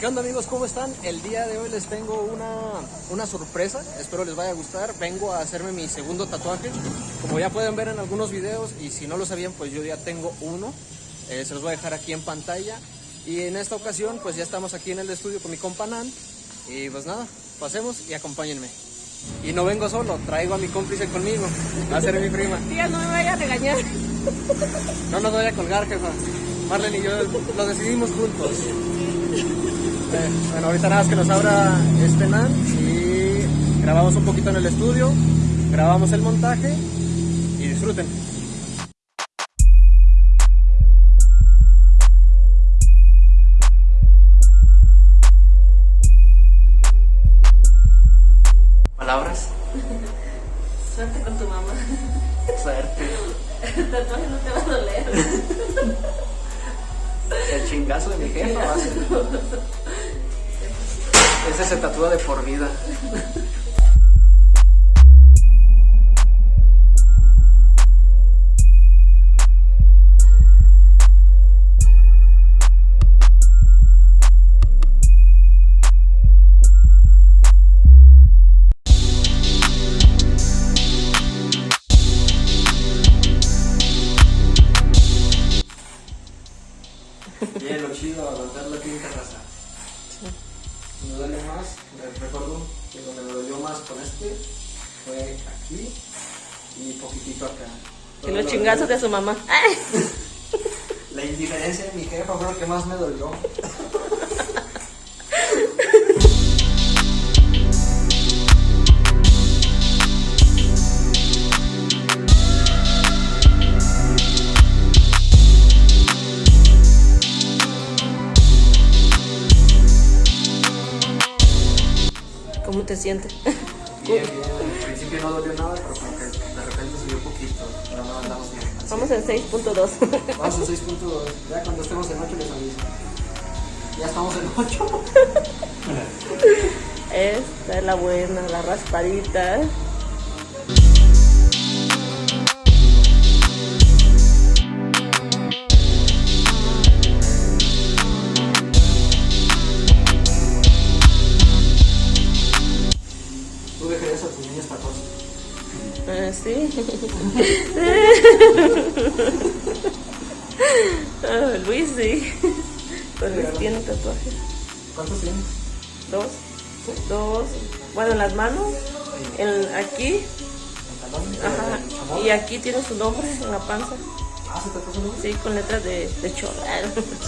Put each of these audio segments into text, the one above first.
¿Qué onda amigos? ¿Cómo están? El día de hoy les tengo una, una sorpresa, espero les vaya a gustar. Vengo a hacerme mi segundo tatuaje, como ya pueden ver en algunos videos y si no lo sabían pues yo ya tengo uno. Eh, se los voy a dejar aquí en pantalla. Y en esta ocasión pues ya estamos aquí en el estudio con mi compa Nan. Y pues nada, pasemos y acompáñenme. Y no vengo solo, traigo a mi cómplice conmigo, va a ser mi prima. Tía, no me vaya a regañar. No nos voy a colgar, jefa. Marlene y yo lo decidimos juntos. Eh, bueno, ahorita nada más que nos abra este NAN y grabamos un poquito en el estudio, grabamos el montaje y disfruten. Palabras. Suerte con tu mamá. Suerte. El tatuaje no te va a doler. El chingazo de mi jefa va a ser. Ese se tatúa de por vida. Bien, lo chido, aguantar la clínica raza. Me duele más, recuerdo que donde me dolió más con este fue aquí y poquitito acá. Todo los lo chingazos de su mamá. La indiferencia de mi jefa fue lo que más me dolió. Te sientes? Bien, bien. Al principio no dolió nada, pero como que de repente subió poquito. Pero no andamos bien. Así. Vamos en 6.2. Vamos en 6.2. Ya cuando estemos en 8 les aviso. Ya estamos en 8. Esta es la buena, la raspadita. Ah, sí. Luis, sí. Pues Luis tiene tatuajes. ¿Cuántos tienes? Dos. Dos. Bueno, en las manos. En, aquí. Ajá. Y aquí tiene su nombre en la panza. Ah, ¿se tatuó su nombre? Sí, con letras de, de chorro.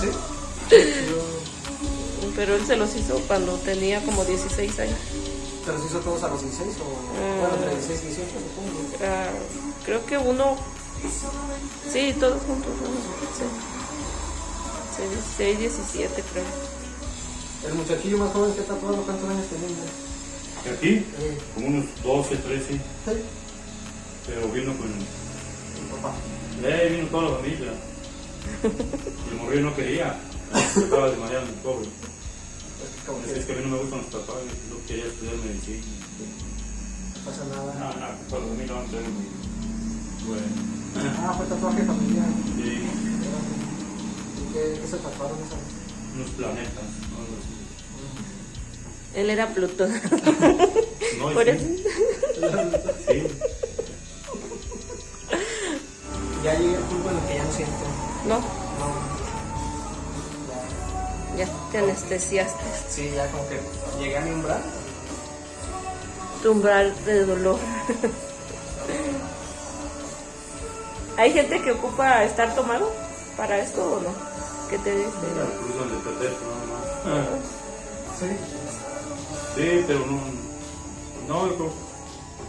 Sí. Pero él se los hizo cuando tenía como 16 años. ¿Te los hizo todos a los 16 o...? Mm. Bueno, entre 16 y 18 supongo. Ah, creo que uno. Sí, todos juntos. Sí. Sí, 16, 17, creo. El muchachillo más joven que ha tatuado, ¿cuántos años tenía? ¿Y aquí? Eh, Como unos 12, 13, sí, pero vino con... mi papá. Eh, vino toda la familia. Y el morrillo no quería. Estaba desmayado el Es que Es a mí no me gustan los tatuajes, yo quería estudiar medicina. no pasa nada. No, no, mí no van a. Bueno, Ah, fue tatuaje familiar. sí, ¿Y qué, qué se tatuaron esa vez? unos planetas, algo así. Él era Plutón. No, Por sí, eso. sí, Ya llegué al punto en el que ya no siento. No, No. Ya. te anestesiaste. Sí, ya como que llegué a mi umbral. Tu umbral de dolor. ¿Hay gente que ocupa estar tomado para esto o no? ¿Qué te dice? más. Sí. Sí, pero no... No, yo creo...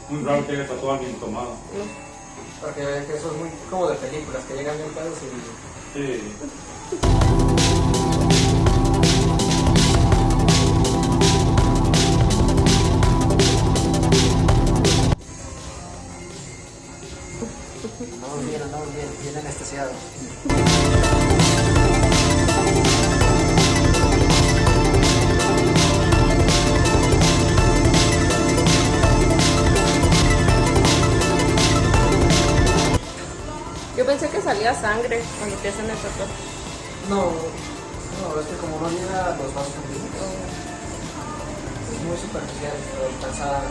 Muy raro que haya tatuado a alguien tomado. No. Porque que eso es muy como de películas, que llegan bien pedos y... Sí. Andamos bien, bien, anestesiados. Yo pensé que salía sangre cuando te hacen el tatuaje. No, no No, es que como no llega los vasos sanguíneos, es muy superficial, pero alcanza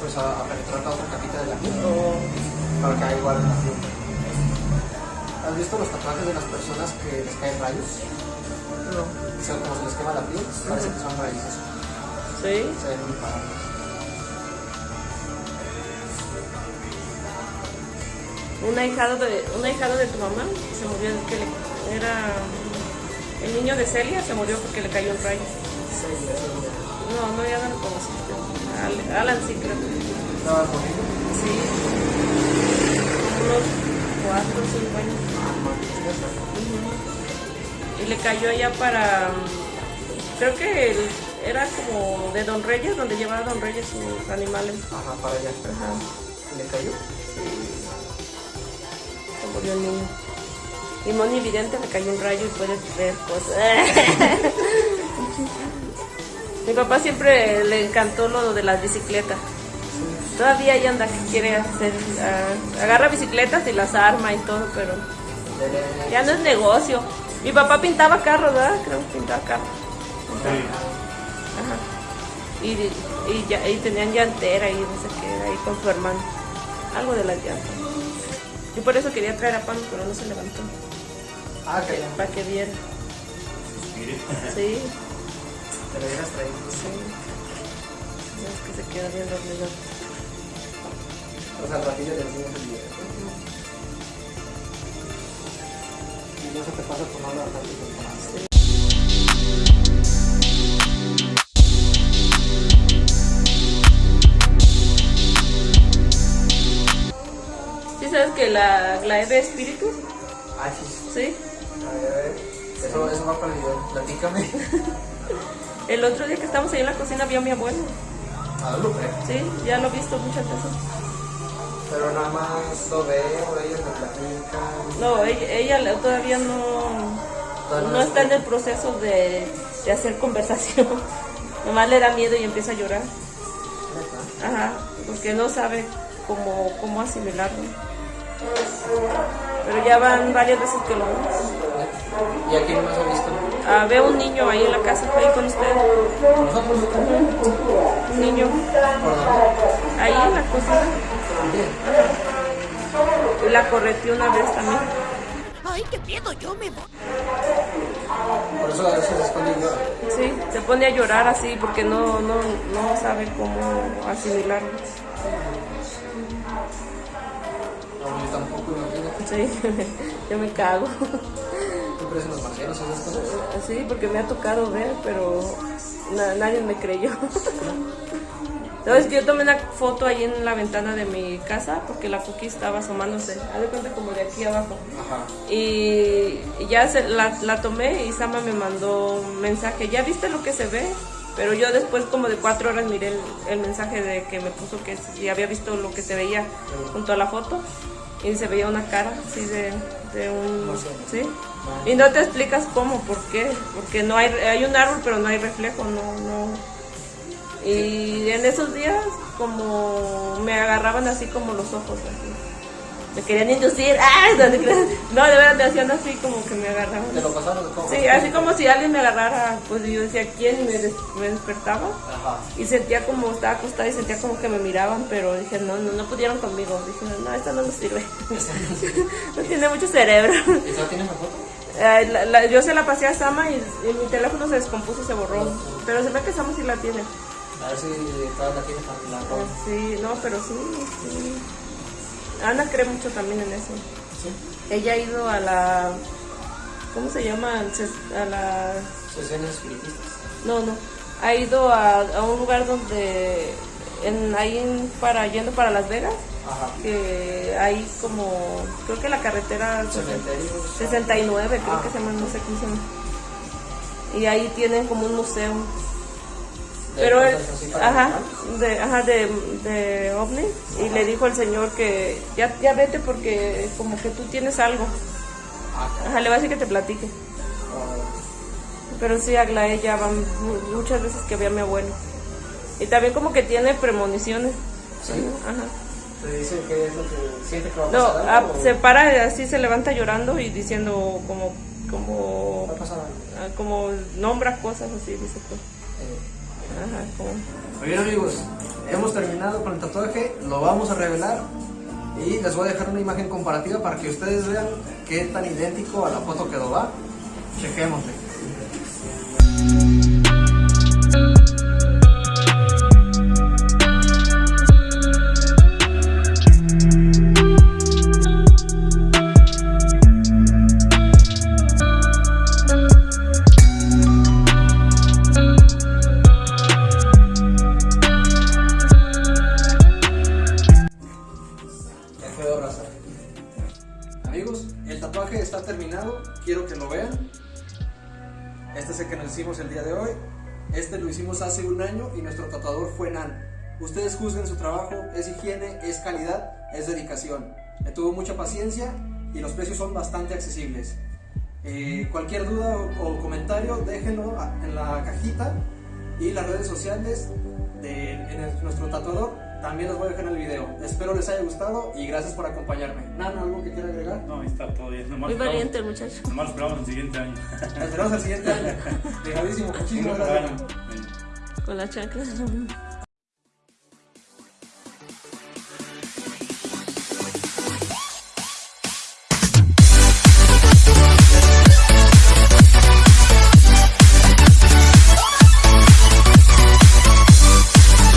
pues a, a penetrar la otra capita de la piel para que haya igual en la piel. ¿Has visto los tatuajes de las personas que les caen rayos? No. O sea, como se les quema la piel, parece que son raíces. ¿Sí? Se ven muy parados. Un ahijado de, un ahijado de tu mamá se murió, que le- era el niño de Celia, se murió porque le cayó un rayo. Sí, sí, No, no, ya no lo conociste. Al- Alan sí creo. ¿Estaba bonito? Sí. Unos cuatro o cinco años. Y le cayó allá para. Creo que el- era como de Don Reyes, donde llevaba Don Reyes sus animales. Ajá, para allá. Ajá. ¿Le cayó? Se murió el niño. Y Moni Vidente le cayó un rayo y puedes ver cosas. Mi papá siempre le encantó lo de las bicicletas. Todavía ahí anda que quiere hacer. ah, agarra bicicletas y las arma y todo, pero ya no es negocio. Mi papá pintaba carros, ¿verdad? Creo que pintaba carros. Sí. Ajá. Y, y, ya, y tenían llantera y no sé qué, ahí con su hermano. Algo de las llantas. Yo por eso quería traer a Pano, pero no se levantó. Ah, que. Para que viera. Sí, Te lo hubieras traído. sí. No es que se queda bien dormido. O sea, al ratillo te enseñas el video. Y no se te pasa por no hablar tanto. ¿Sí sabes que la Glaeve espíritu? Ah, sí. Sí. A ver, a ver. Eso, eso va para el video. Platícame. El otro día que estábamos ahí en la cocina vio a mi abuelo. Lo ve. Sí, ya lo he visto muchas veces. Pero nada más lo ve, por ellos me platican. No, ella, ella todavía no, Todavía no está en el proceso de, de hacer conversación. Nomás le da miedo y empieza a llorar. Ajá, porque no sabe cómo, cómo asimilarlo. Pero ya van varias veces que lo vemos. ¿Y a quién más ha visto? Ah, veo un niño ahí en la casa, ahí con usted. Nosotros. Un niño ¿Por dónde? ahí en la cocina. La correteó una vez también. Ay, qué miedo, yo me voy. Por eso a veces se llora. Sí, se pone a llorar así porque no, no, no sabe cómo asimilarlo. No, yo tampoco, imagínate. Sí, yo me cago. ¿Tú crees en los marcianos esas cosas? Sí, porque me ha tocado ver, pero na- nadie me creyó. Entonces yo tomé una foto ahí en la ventana de mi casa porque la cookie estaba asomándose. Haz de cuenta como de aquí abajo. Ajá. Y ya se, la, la tomé y Sama me mandó un mensaje. ¿Ya viste lo que se ve? Pero yo después como de cuatro horas miré el, el mensaje de que me puso que si había visto lo que se veía junto a la foto. Y se veía una cara así de, de un... Marciano. ¿Sí? Y no te explicas cómo, por qué. Porque no hay, hay un árbol pero no hay reflejo, no, no... Y en esos días como me agarraban así como los ojos así. Me querían inducir. ¡Ay! No, de verdad me hacían así como que me agarraban. ¿Te lo pasaron? Sí, así como si alguien me agarrara, pues yo decía quién y me, des- me despertaba Ajá. y sentía como estaba acostada y sentía como que me miraban, pero dije no, no, no pudieron conmigo. Dije no, esta no nos sirve. no tiene mucho cerebro. ¿Y tú tienes la foto? Eh, la- la- yo se la pasé a Sama y, y mi teléfono se descompuso y se borró. Pero se ve que Sama sí la tiene. A ver si todas la tienes para la Eh, ropa. Sí, no, pero sí, sí. Ana cree mucho también en eso. Sí. Ella ha ido a la. ¿Cómo se llama? A la. Sesiones espiritistas. No, no. Ha ido a, a un lugar donde. En, ahí en- para, yendo para Las Vegas. Ajá. Que hay como. Creo que la carretera. Cementerios. 69, creo Ah. que se llama, no sé cómo se llama. Y ahí tienen como un museo. Pero él, ajá, de, ajá, de, de ovni, y le dijo al señor que ya, ya vete porque como que tú tienes algo. Ajá. Le va a decir que te platique. Pero sí, Aglaé ya van mu- muchas veces que ve a mi abuelo. Y también como que tiene premoniciones. Sí. Ajá. Te dice que es lo que siente que va a No, pasar. ah, algo, se para así, se levanta llorando y diciendo como como, ah, como nombra cosas así, dice pues. Eh, Muy bien amigos, hemos terminado con el tatuaje, lo vamos a revelar y les voy a dejar una imagen comparativa para que ustedes vean qué tan idéntico a la foto quedó, ¿va? Chequémosle. Año y nuestro tatuador fue Nan. Ustedes juzguen su trabajo, es higiene, es calidad, es dedicación. Le tuvo mucha paciencia y los precios son bastante accesibles. Eh, cualquier duda o, o comentario déjenlo en la cajita y las redes sociales de en el- nuestro tatuador también los voy a dejar en el video. Espero les haya gustado y gracias por acompañarme. Nana, ¿algo que quiera agregar? No, ahí está todo bien. Nomás Muy esperamos- valiente el muchacho. Nomás esperamos el siguiente año. Nos veremos el siguiente año. Dejadísimo, muchísimas gracias. Con la chancla.